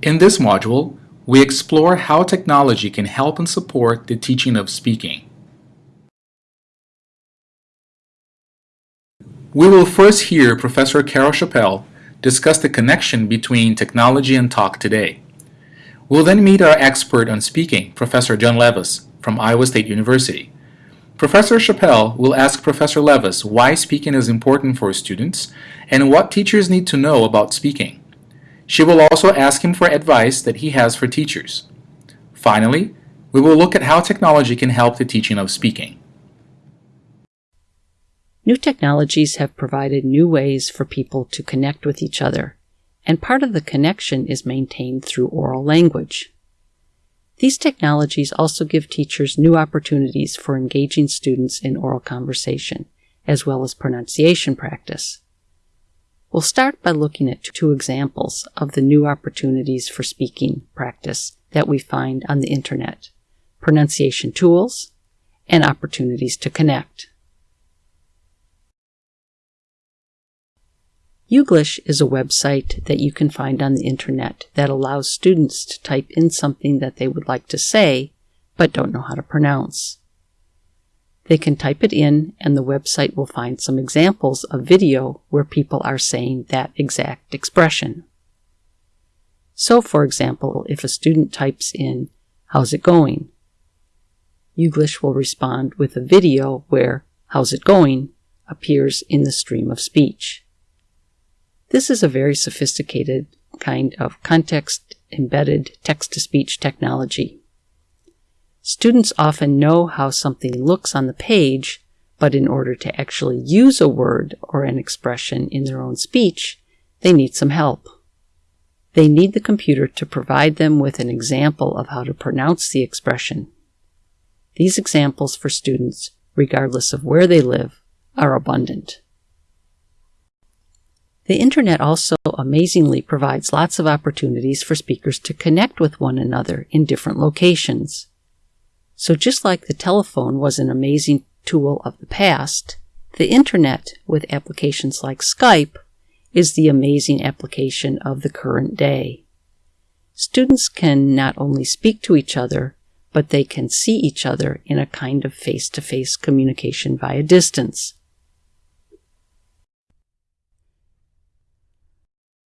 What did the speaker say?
In this module, we explore how technology can help and support the teaching of speaking. We will first hear Professor Carol Chapelle discuss the connection between technology and talk today. We'll then meet our expert on speaking, Professor John Levis from Iowa State University. Professor Chapelle will ask Professor Levis why speaking is important for students and what teachers need to know about speaking. She will also ask him for advice that he has for teachers. Finally, we will look at how technology can help the teaching of speaking. New technologies have provided new ways for people to connect with each other, and part of the connection is maintained through oral language. These technologies also give teachers new opportunities for engaging students in oral conversation, as well as pronunciation practice. We'll start by looking at two examples of the new opportunities for speaking practice that we find on the internet pronunciation tools and opportunities to connect. Youglish is a website that you can find on the internet that allows students to type in something that they would like to say but don't know how to pronounce. They can type it in and the website will find some examples of video where people are saying that exact expression. So, for example, if a student types in, How's it going? Youglish will respond with a video where How's it going appears in the stream of speech. This is a very sophisticated kind of context embedded text to speech technology. Students often know how something looks on the page, but in order to actually use a word or an expression in their own speech, they need some help. They need the computer to provide them with an example of how to pronounce the expression. These examples for students, regardless of where they live, are abundant. The internet also amazingly provides lots of opportunities for speakers to connect with one another in different locations. So just like the telephone was an amazing tool of the past, the internet with applications like Skype is the amazing application of the current day. Students can not only speak to each other, but they can see each other in a kind of face-to-face -face communication via distance